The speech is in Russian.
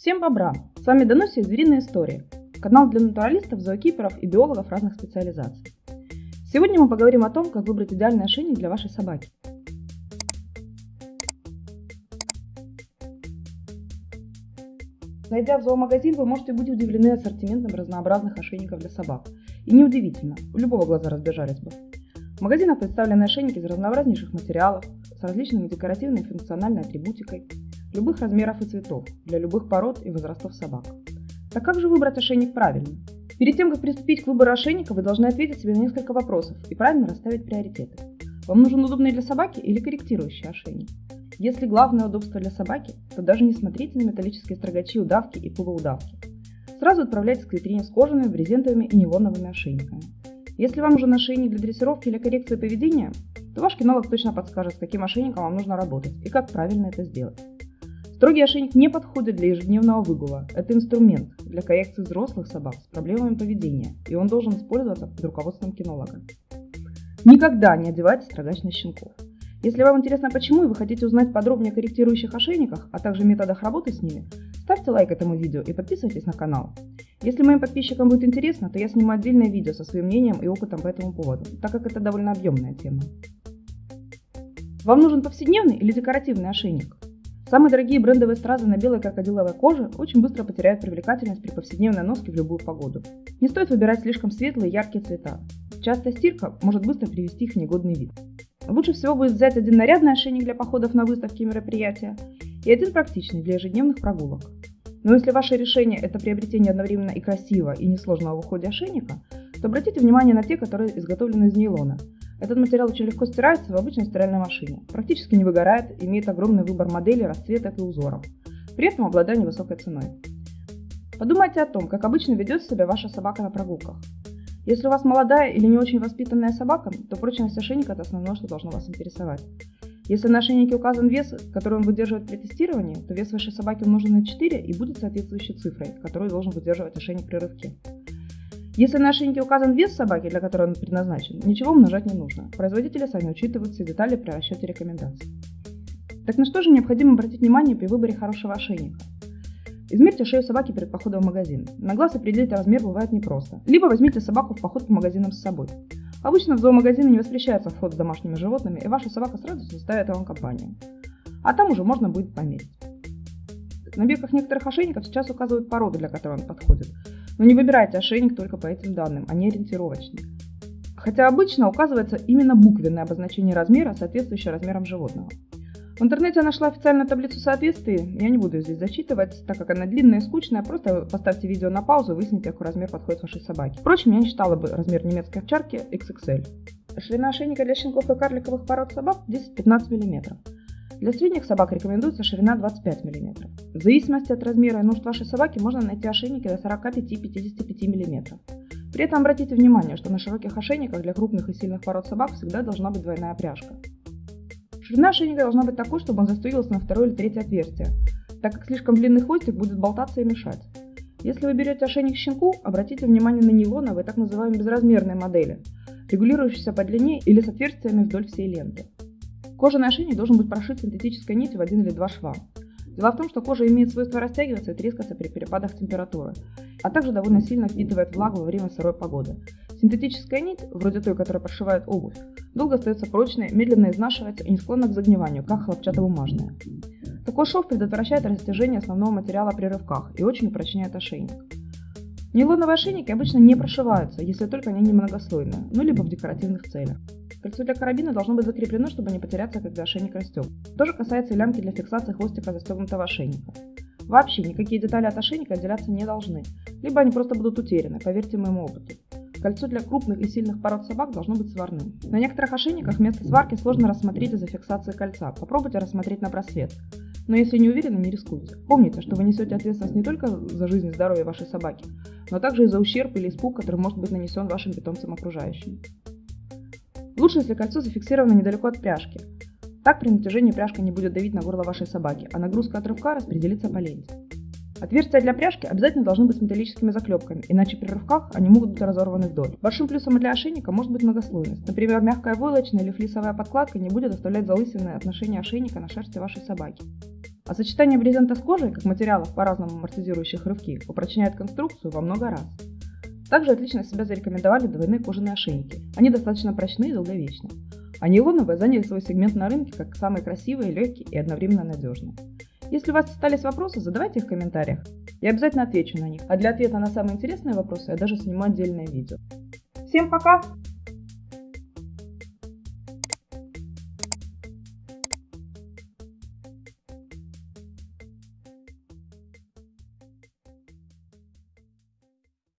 Всем бобра! С вами Дануся из Звериной истории, канал для натуралистов, зоокиперов и биологов разных специализаций. Сегодня мы поговорим о том, как выбрать идеальный ошейник для вашей собаки. Зайдя в зоомагазин, вы можете быть удивлены ассортиментом разнообразных ошейников для собак. И неудивительно, у любого глаза разбежались бы. В магазинах представлены ошейники из разнообразнейших материалов, с различными декоративной и функциональной атрибутикой, любых размеров и цветов, для любых пород и возрастов собак. Так как же выбрать ошейник правильно? Перед тем, как приступить к выбору ошейника, вы должны ответить себе на несколько вопросов и правильно расставить приоритеты. Вам нужен удобный для собаки или корректирующий ошейник? Если главное удобство для собаки, то даже не смотрите на металлические строгачи удавки и полуудавки. Сразу отправляйтесь к витрине с кожаными, брезентовыми и нейлоновыми ошейниками. Если вам нужен ошейник для дрессировки или коррекции поведения, то ваш кинолог точно подскажет, с каким ошейником вам нужно работать и как правильно это сделать. Строгий ошейник не подходит для ежедневного выгула. Это инструмент для коррекции взрослых собак с проблемами поведения, и он должен использоваться под руководством кинолога. Никогда не одевайте строгач на щенков. Если вам интересно почему и вы хотите узнать подробнее о корректирующих ошейниках, а также методах работы с ними, ставьте лайк этому видео и подписывайтесь на канал. Если моим подписчикам будет интересно, то я сниму отдельное видео со своим мнением и опытом по этому поводу, так как это довольно объемная тема. Вам нужен повседневный или декоративный ошейник? Самые дорогие брендовые стразы на белой крокодиловой коже очень быстро потеряют привлекательность при повседневной носке в любую погоду. Не стоит выбирать слишком светлые и яркие цвета. Частая стирка может быстро привести их в негодный вид. Лучше всего будет взять один нарядный ошейник для походов на выставки и мероприятия и один практичный для ежедневных прогулок. Но если ваше решение – это приобретение одновременно и красивого, и несложного в уходе ошейника, то обратите внимание на те, которые изготовлены из нейлона. Этот материал очень легко стирается в обычной стиральной машине, практически не выгорает, имеет огромный выбор моделей, расцветок и узоров, при этом обладая невысокой ценой. Подумайте о том, как обычно ведет себя ваша собака на прогулках. Если у вас молодая или не очень воспитанная собака, то прочность ошейника – это основное, что должно вас интересовать. Если на ошейнике указан вес, который он выдерживает при тестировании, то вес вашей собаки умножен на 4 и будет соответствующей цифрой, которую должен выдерживать ошейник при рывке. Если на ошейнике указан вес собаки, для которой он предназначен, ничего умножать не нужно. Производители сами учитывают все детали при расчете рекомендаций. Так на что же необходимо обратить внимание при выборе хорошего ошейника? Измерьте шею собаки перед походом в магазин. На глаз определить размер бывает непросто. Либо возьмите собаку в поход по магазинам с собой. Обычно в зоомагазины не воспрещается вход с домашними животными, и ваша собака сразу составит вам компанию. А там уже можно будет померить. На бирках некоторых ошейников сейчас указывают породы, для которой он подходит. Но не выбирайте ошейник только по этим данным, они ориентировочные. Хотя обычно указывается именно буквенное обозначение размера, соответствующее размерам животного. В интернете я нашла официальную таблицу соответствий, я не буду ее здесь зачитывать, так как она длинная и скучная, просто поставьте видео на паузу и выясните, какой размер подходит вашей собаке. Впрочем, я не считала бы размер немецкой овчарки XXL. Ширина ошейника для щенков и карликовых пород собак 10-15 мм. Для средних собак рекомендуется ширина 25 мм. В зависимости от размера и нужд вашей собаки можно найти ошейники до 45-55 мм. При этом обратите внимание, что на широких ошейниках для крупных и сильных пород собак всегда должна быть двойная пряжка. Ширина ошейника должна быть такой, чтобы он застегивался на второе или третье отверстие, так как слишком длинный хвостик будет болтаться и мешать. Если вы берете ошейник щенку, обратите внимание на нейлоновые так называемые безразмерные модели, регулирующиеся по длине или с отверстиями вдоль всей ленты. Кожаный ошейник должен быть прошит синтетической нитью в один или два шва. Дело в том, что кожа имеет свойство растягиваться и трескаться при перепадах температуры, а также довольно сильно впитывает влагу во время сырой погоды. Синтетическая нить, вроде той, которая прошивает обувь, долго остается прочной, медленно изнашивается и не склонна к загниванию, как хлопчатобумажная. Такой шов предотвращает растяжение основного материала при рывках и очень упрочняет ошейник. Нейлоновые ошейники обычно не прошиваются, если только они не многослойные, ну либо в декоративных целях. Кольцо для карабина должно быть закреплено, чтобы не потеряться, когда ошейник растет. То же касается и лямки для фиксации хвостика застегнутого ошейника. Вообще никакие детали от ошейника отделяться не должны, либо они просто будут утеряны, поверьте моему опыту. Кольцо для крупных и сильных пород собак должно быть сварным. На некоторых ошейниках вместо сварки сложно рассмотреть из-за фиксации кольца. Попробуйте рассмотреть на просвет. Но если не уверены, не рискуйте. Помните, что вы несете ответственность не только за жизнь и здоровье вашей собаки, но также и за ущерб или испуг, который может быть нанесен вашим питомцам окружающим. Лучше, если кольцо зафиксировано недалеко от пряжки. Так при натяжении пряжка не будет давить на горло вашей собаки, а нагрузка от рывка распределится по ленте. Отверстия для пряжки обязательно должны быть с металлическими заклепками, иначе при рывках они могут быть разорваны вдоль. Большим плюсом для ошейника может быть многослойность. Например, мягкая войлочная или флисовая подкладка не будет оставлять залысинное отношение ошейника на шерсти вашей собаки. А сочетание брезента с кожей, как материалов по-разному амортизирующих рывки, упрочняет конструкцию во много раз. Также отлично себя зарекомендовали двойные кожаные ошейники. Они достаточно прочные и долговечны. А нейлоновые заняли свой сегмент на рынке как самые красивые, легкие и одновременно надежные. Если у вас остались вопросы, задавайте их в комментариях. Я обязательно отвечу на них. А для ответа на самые интересные вопросы я даже сниму отдельное видео. Всем пока!